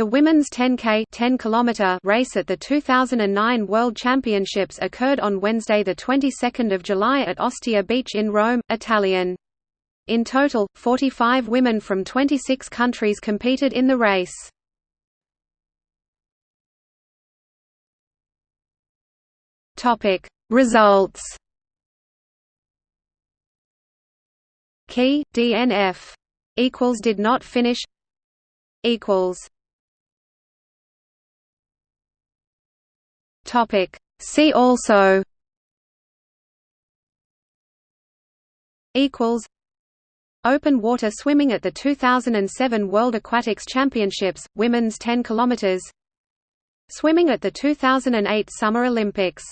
The women's 10K 10 km race at the 2009 World Championships occurred on Wednesday, the 22nd of July at Ostia Beach in Rome, Italian. In total, 45 women from 26 countries competed in the race. Topic: Results. Key DNF equals did not finish equals Topic. See also equals Open water swimming at the 2007 World Aquatics Championships, women's 10 km Swimming at the 2008 Summer Olympics